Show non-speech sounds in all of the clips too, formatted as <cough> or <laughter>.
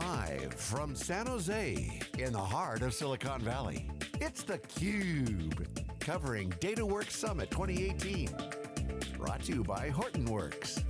Live from San Jose, in the heart of Silicon Valley, it's theCUBE, covering DataWorks Summit 2018. Brought to you by Hortonworks.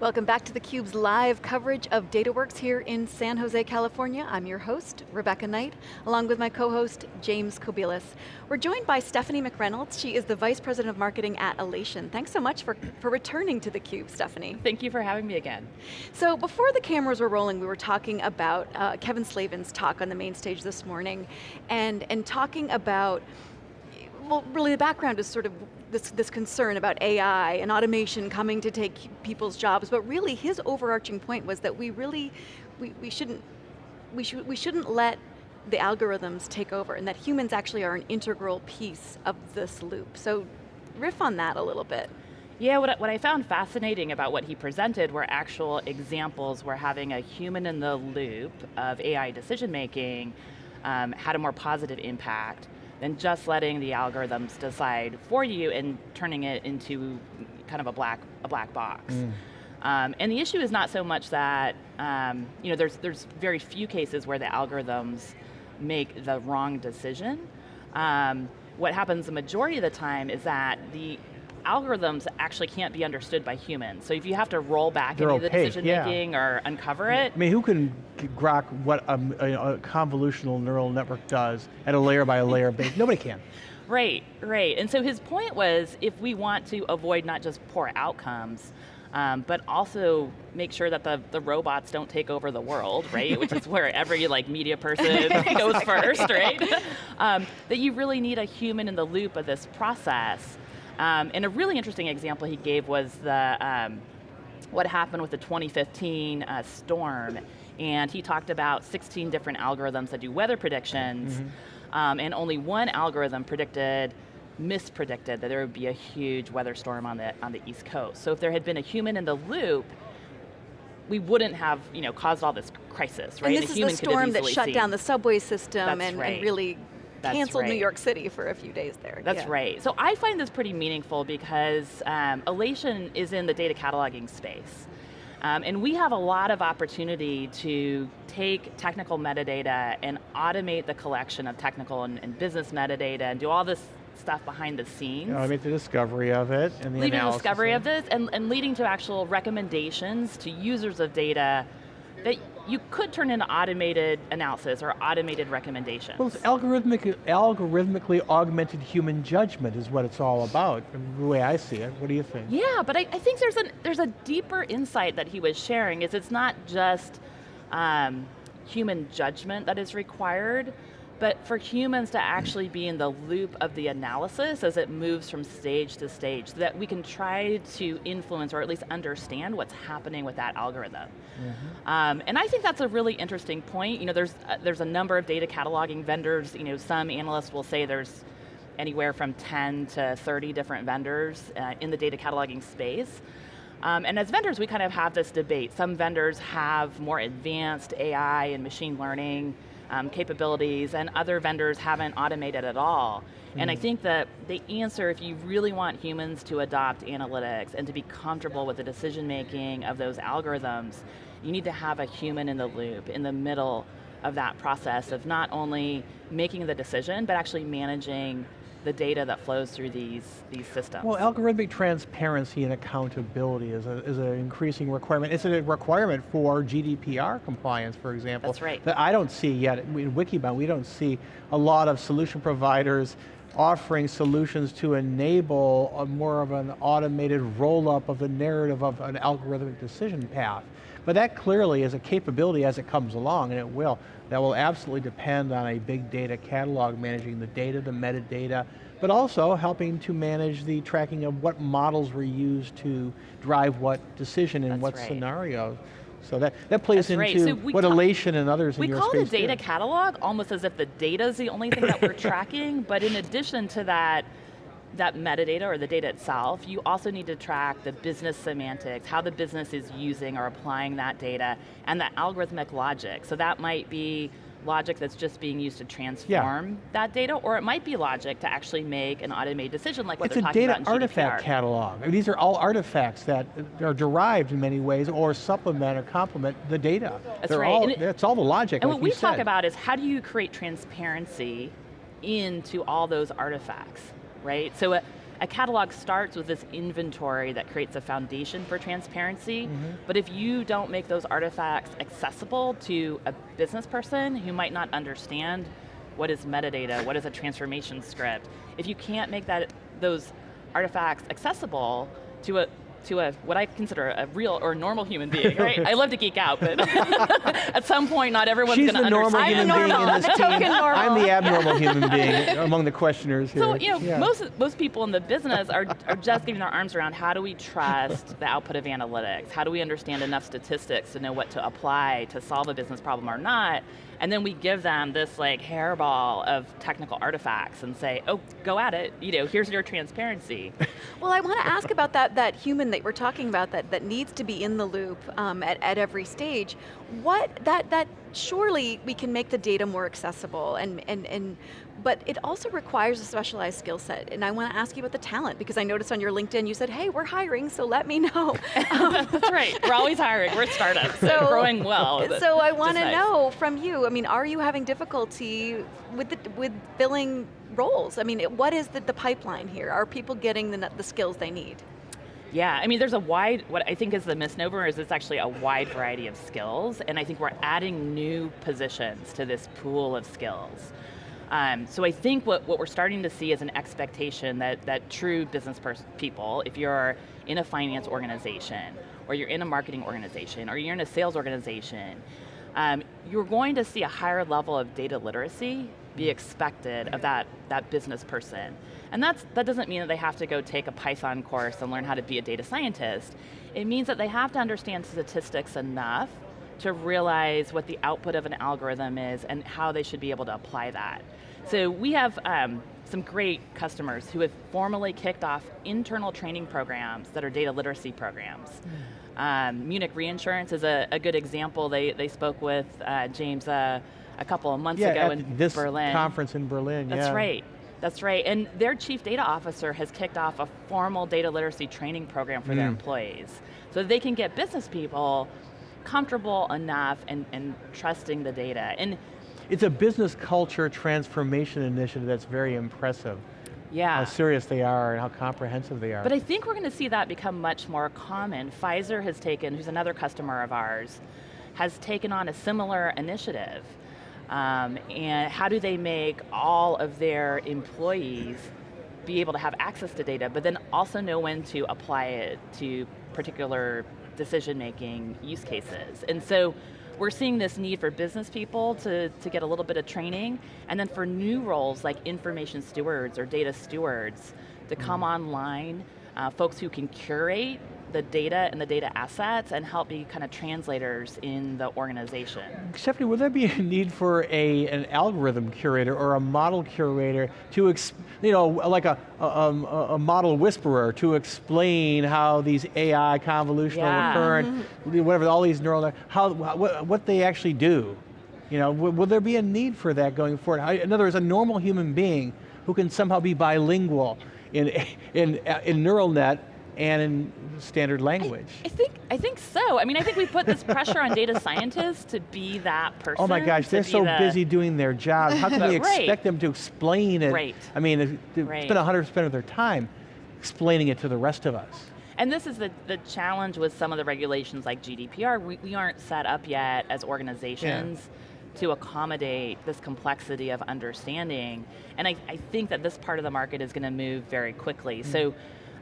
Welcome back to theCUBE's live coverage of DataWorks here in San Jose, California. I'm your host, Rebecca Knight, along with my co-host, James Kobielus. We're joined by Stephanie McReynolds. She is the Vice President of Marketing at Alation. Thanks so much for, for returning to theCUBE, Stephanie. Thank you for having me again. So before the cameras were rolling, we were talking about uh, Kevin Slavin's talk on the main stage this morning, and, and talking about well, really the background is sort of this, this concern about AI and automation coming to take people's jobs, but really his overarching point was that we really, we, we shouldn't, we, should, we shouldn't let the algorithms take over and that humans actually are an integral piece of this loop. So riff on that a little bit. Yeah, what, what I found fascinating about what he presented were actual examples where having a human in the loop of AI decision making um, had a more positive impact than just letting the algorithms decide for you and turning it into kind of a black, a black box. Mm. Um, and the issue is not so much that, um, you know, there's, there's very few cases where the algorithms make the wrong decision. Um, what happens the majority of the time is that the algorithms actually can't be understood by humans. So if you have to roll back They're any of the decision yeah. making or uncover it. I mean, who can grok what a, a, a convolutional neural network does at a layer by a layer base? Nobody can. <laughs> Right, right. And so his point was if we want to avoid not just poor outcomes, um, but also make sure that the, the robots don't take over the world, right? Which is where every like media person <laughs> goes first, right? <laughs> Um, that you really need a human in the loop of this process um, and a really interesting example he gave was the, um, what happened with the 2015 uh, storm. And he talked about 16 different algorithms that do weather predictions, mm -hmm. um, and only one algorithm predicted mispredicted that there would be a huge weather storm on the, on the East Coast. So if there had been a human in the loop, we wouldn't have you know, caused all this crisis, right? And this is the storm that shut seen. down the subway system and, right. and, really that's canceled right. New York City for a few days there. That's yeah. right. So I find this pretty meaningful because um, Alation is in the data cataloging space. Um, and we have a lot of opportunity to take technical metadata and automate the collection of technical and, and business metadata and do all this stuff behind the scenes. I mean, the discovery of it and the leading analysis. discovery of this and, and leading to actual recommendations to users of data that you could turn into automated analysis or automated recommendations. Well, it's algorithmic, algorithmically augmented human judgment is what it's all about, the way I see it. What do you think? Yeah, but I, I think there's, a there's a deeper insight that he was sharing, is it's not just um, human judgment that is required, but for humans to actually be in the loop of the analysis as it moves from stage to stage, so that we can try to influence or at least understand what's happening with that algorithm. Mm -hmm. um, and I think that's a really interesting point. You know, there's, uh, there's a number of data cataloging vendors, you know, some analysts will say there's anywhere from 10 to 30 different vendors uh, in the data cataloging space. Um, and as vendors, we kind of have this debate. Some vendors have more advanced AI and machine learning um, capabilities and other vendors haven't automated at all. Mm. And I hmm. think that the answer, if you really want humans to adopt analytics and to be comfortable with the decision making of those algorithms, you need to have a human in the loop, in the middle of that process of not only making the decision, but actually managing the data that flows through these, these systems. Well, algorithmic transparency and accountability is, a, is an increasing requirement. It's a requirement for GDPR compliance, for example. That's right. That I don't see yet, in Wikibon, we don't see a lot of solution providers offering solutions to enable a more of an automated roll-up of the narrative of an algorithmic decision path. But that clearly is a capability as it comes along, and it will. That will absolutely depend on a big data catalog managing the data, the metadata, but also helping to manage the tracking of what models were used to drive what decision in That's what right. scenario. So that, that plays That's into right. so what Alation and others in your space We call it a data do. catalog almost as if the data is the only thing that we're tracking, but in addition to that, that metadata or the data itself, you also need to track the business semantics, how the business is using or applying that data, and the algorithmic logic. So that might be logic that's just being used to transform that data, or it might be logic to actually make an automated decision like what it's they're a talking data about in artifact GDPR. catalog. I mean, these are all artifacts that are derived in many ways or supplement or complement the data. That's They're right, All, it- that's all the logic, And like what we you talk about is how do you create transparency into all those artifacts, right? So a, a catalog starts with this inventory that creates a foundation for transparency, Mm-hmm. but if you don't make those artifacts accessible to a business person who might not understand what is metadata, what is a transformation script, if you can't make that those artifacts accessible to a to a what I consider a real or normal human being, right? I love to geek out, but <laughs> at some point, not everyone's She's going to the normal understand. human being in this <laughs> I'm team. normal. I'm the abnormal human being among the questioners here. So you know, Yeah. most most people in the business are are just getting their arms around how do we trust the output of analytics? How do we understand enough statistics to know what to apply to solve a business problem or not? And then we give them this like hairball of technical artifacts and say, oh, go at it. You know, here's your transparency. <laughs> Well, I want to ask about that, that human that we're talking about that, that needs to be in the loop um, at, at every stage. What, that, that surely we can make the data more accessible and, and, and but it also requires a specialized skill set. And I want to ask you about the talent because I noticed on your LinkedIn you said, hey, we're hiring, so let me know. <laughs> That's right. We're always hiring. We're a startup, so, So- growing well. so I want to nice. know from you. I mean, are you having difficulty with the, with filling roles? I mean, it- what is the, the pipeline here? Are people getting the, the skills they need? Yeah, I mean, there's a wide, what I think is the misnomer is it's actually a wide variety of skills, and I think we're adding new positions to this pool of skills. Um, so I think what, what we're starting to see is an expectation that, that true business people, if you're in a finance organization, or you're in a marketing organization, or you're in a sales organization, um, you're going to see a higher level of data literacy be expected of that, that business person. And that's, that doesn't mean that they have to go take a Python course and learn how to be a data scientist. It means that they have to understand statistics enough to realize what the output of an algorithm is and how they should be able to apply that. So we have um, some great customers who have formally kicked off internal training programs that are data literacy programs. Um, Munich Reinsurance is a, a good example. They, they spoke with uh, James uh, a couple of months yeah, ago in this Berlin. conference in Berlin. That's yeah. right. That's right. And their chief data officer has kicked off a formal data literacy training program for their Mm. employees so they can get business people comfortable enough and, and trusting the data. And It's a business culture transformation initiative that's very impressive. yeah. How serious they are and how comprehensive they are. But I think we're going to see that become much more common. Pfizer has taken, who's another customer of ours, has taken on a similar initiative. Um, and how do they make all of their employees be able to have access to data, but then also know when to apply it to particular decision-making use cases? And so we're seeing this need for business people to, to get a little bit of training, and then for new roles like information stewards or data stewards to come online, uh, folks who can curate the data and the data assets and help be kind of translators in the organization. Stephanie, would there be a need for a an algorithm curator or a model curator to, you know, like a, a, um, a a model whisperer to explain how these AI convolutional Yeah. recurrent, whatever, all these neural, how what, what they actually do? You know, will, will there be a need for that going forward? In other words, a normal human being who can somehow be bilingual in in in neural net and in standard language. I think I think so. I mean, I think we put this pressure on data scientists to be that person. <laughs> Oh my gosh, they're so the- busy doing their job. How can we <laughs> Right. expect them to explain it? Right. I mean, they Right. spend 100% of their time explaining it to the rest of us. And this is the, the challenge with some of the regulations like GDPR. We, we aren't set up yet as organizations to accommodate this complexity of understanding. And I, I think that this part of the market is going to move very quickly. So mm.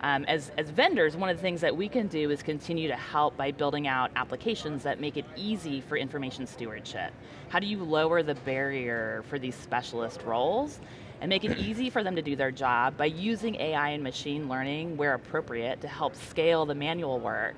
Um, as, as vendors, one of the things that we can do is continue to help by building out applications that make it easy for information stewardship. How do you lower the barrier for these specialist roles and make it easy for them to do their job by using AI and machine learning where appropriate to help scale the manual work,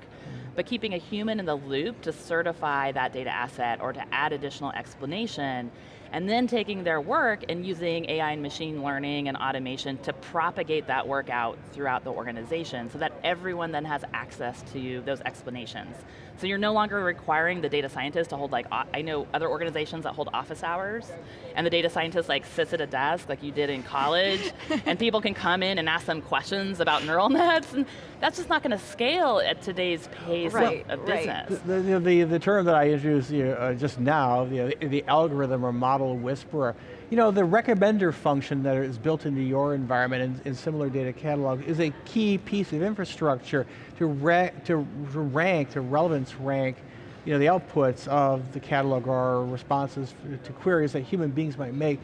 but keeping a human in the loop to certify that data asset or to add additional explanation and then taking their work and using AI and machine learning and automation to propagate that work out throughout the organization so that everyone then has access to those explanations. So you're no longer requiring the data scientist to hold like, I know other organizations that hold office hours, and the data scientist like sits at a desk like you did in college, <laughs> and people can come in and ask them questions about neural nets, and that's just not going to scale at today's pace right, of, of right. business. The, the, the, the, term that I introduced you, uh, just now, the, the algorithm or model whisperer, you know, the recommender function that is built into your environment in, in similar data catalog is a key piece of infrastructure to, ra to rank, to relevance rank, you know, the outputs of the catalog or responses to queries that human beings might make.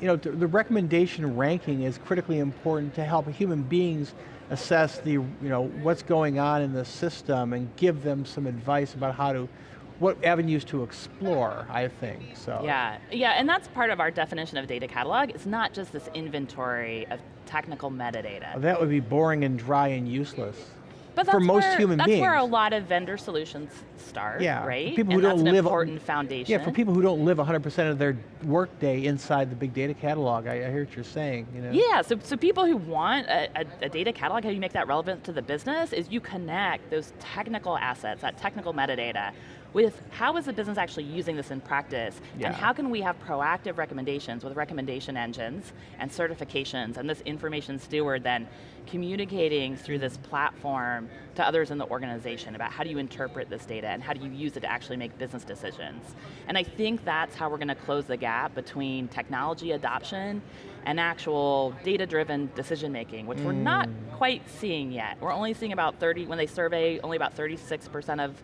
You know, the recommendation ranking is critically important to help human beings assess the, you know, what's going on in the system and give them some advice about how to what avenues to explore, I think, so. Yeah, yeah, and that's part of our definition of data catalog. It's not just this inventory of technical metadata. Well, that would be boring and dry and useless. But for most where, human that's beings. That's where a lot of vendor solutions start, yeah, right? People who and don't live important foundation. Yeah, for people who don't live 100% of their workday inside the big data catalog, I, I, hear what you're saying. You know? Yeah, so, so people who want a, a, a, data catalog, how do you make that relevant to the business is you connect those technical assets, that technical metadata, with how is the business actually using this in practice, yeah. and how can we have proactive recommendations with recommendation engines and certifications, and this information steward then communicating through this platform to others in the organization about how do you interpret this data and how do you use it to actually make business decisions. And I think that's how we're going to close the gap between technology adoption and actual data-driven decision making, which mm. we're not mm. quite seeing yet. We're only seeing about 30, when they survey, only about 36% of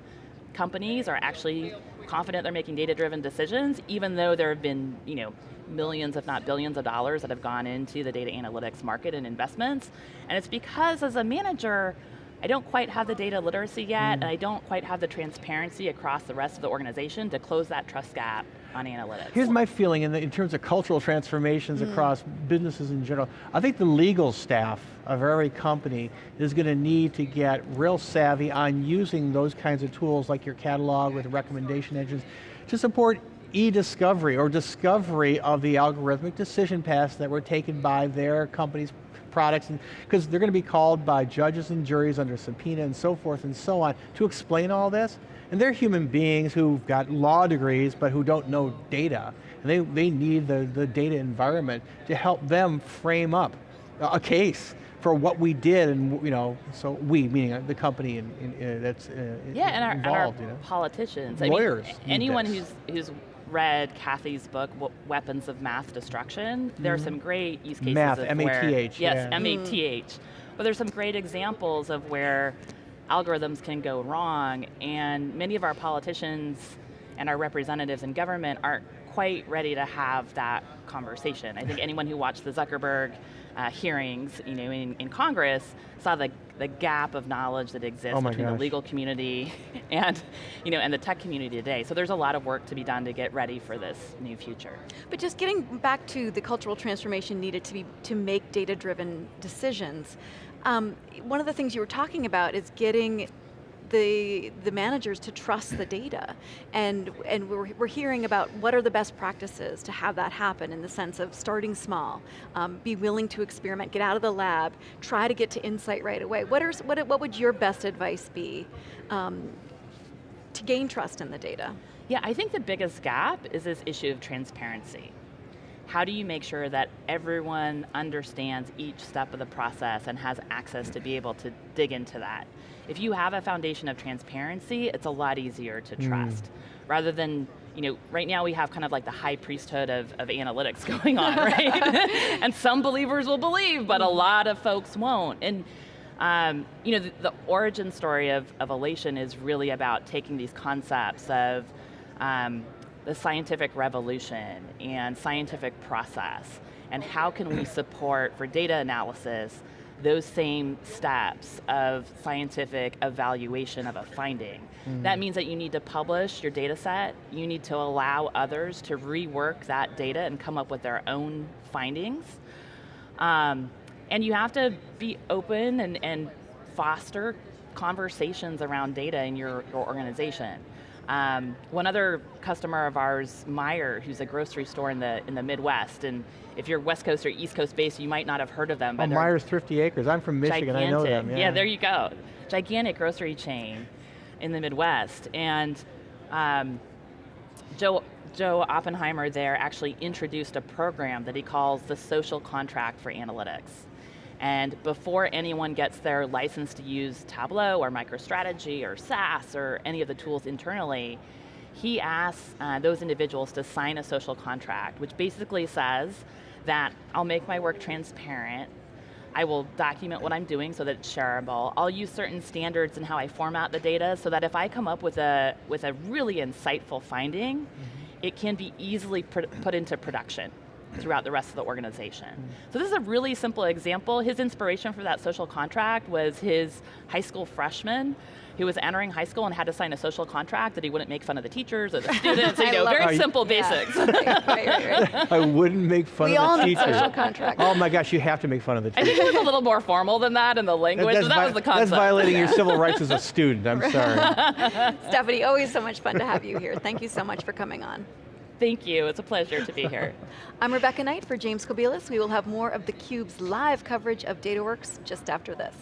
companies are actually confident they're making data-driven decisions, even though there have been, you know, millions, if not billions of dollars that have gone into the data analytics market and investments. And it's because as a manager, I don't quite have the data literacy yet, mm. and I don't quite have the transparency across the rest of the organization to close that trust gap on analytics. Here's my feeling in, the, in terms of cultural transformations mm. across businesses in general. I think the legal staff of every company is going to need to get real savvy on using those kinds of tools like your catalog with recommendation engines to support e-discovery or discovery of the algorithmic decision paths that were taken by their company's products, because they're going to be called by judges and juries under subpoena and so forth and so on to explain all this. And they're human beings who've got law degrees but who don't know data. And they, they need the, the data environment to help them frame up a case for what we did, and you know, so we, meaning the company in, in, uh, that's uh, yeah, and our, involved, and our you know? politicians, lawyers. I mean, anyone who's who's read Cathy's book, Weapons of Math Destruction, mm -hmm. there are mm-hmm. some great use cases Math, of M-A-T-H, Yes, yeah. M-A-T-H. But there's some great examples of where algorithms can go wrong, and many of our politicians and our representatives in government aren't quite ready to have that conversation. I think anyone who watched the Zuckerberg uh, hearings, you know, in, in Congress, saw the, the gap of knowledge that exists oh between gosh. the legal community <laughs> and, you know, and the tech community today. So there's a lot of work to be done to get ready for this new future. But just getting back to the cultural transformation needed to be to make data-driven decisions. Um, one of the things you were talking about is getting the, the managers to trust the data. And, and we're, we're hearing about what are the best practices to have that happen in the sense of starting small, um, be willing to experiment, get out of the lab, try to get to insight right away. What, are, what, what would your best advice be um, to gain trust in the data? Yeah, I think the biggest gap is this issue of transparency how do you make sure that everyone understands each step of the process and has access to be able to dig into that? If you have a foundation of transparency, it's a lot easier to mm. trust. Mm. Rather than, you know, right now we have kind of like the high priesthood of, of analytics <laughs> going on, right? <laughs> and some believers will believe, but a mm. lot of folks won't. And um, you know, the, the, origin story of, of Alation is really about taking these concepts of um, the scientific revolution and scientific process, and how can we <clears throat> support, for data analysis, those same steps of scientific evaluation of a finding. Mm. That means that you need to publish your data set, you need to allow others to rework that data and come up with their own findings. Um, and you have to be open and, and foster conversations around data in your, your organization. Um, one other customer of ours, Meijer, who's a grocery store in the in the Midwest, and if you're West Coast or East Coast based, you might not have heard of them. Oh, But they're Meijer's Thrifty Acres. I'm from Michigan. I know them. gigantic. Yeah. there you go. Gigantic grocery chain in the Midwest, and um, Joe Joe Oppenheimer there actually introduced a program that he calls the social contract for analytics. And before anyone gets their license to use Tableau or MicroStrategy or SAS or any of the tools internally, he asks uh, those individuals to sign a social contract, which basically says that I'll make my work transparent, I will document what I'm doing so that it's shareable. I'll use certain standards in how I format the data so that if I come up with a, with a really insightful finding, it can be easily put into production throughout the rest of the organization. So this is a really simple example. His inspiration for that social contract was his high school freshman who was entering high school and had to sign a social contract that he wouldn't make fun of the teachers or the <laughs> students, you I know, love very it. simple Yeah. basics. <laughs> right, right, right. I wouldn't make fun We of all the need teacher. social contracts. Oh my gosh, you have to make fun of the teachers. I think it was a little more formal than that in the language, but that was the concept. that's violating your civil rights as a student. I'm <laughs> sorry. Stephanie, always so much fun to have you here. Thank you so much for coming on. Thank you, it's a pleasure to be here. <laughs> I'm Rebecca Knight for James Kobielus. We will have more of theCUBE's live coverage of DataWorks just after this.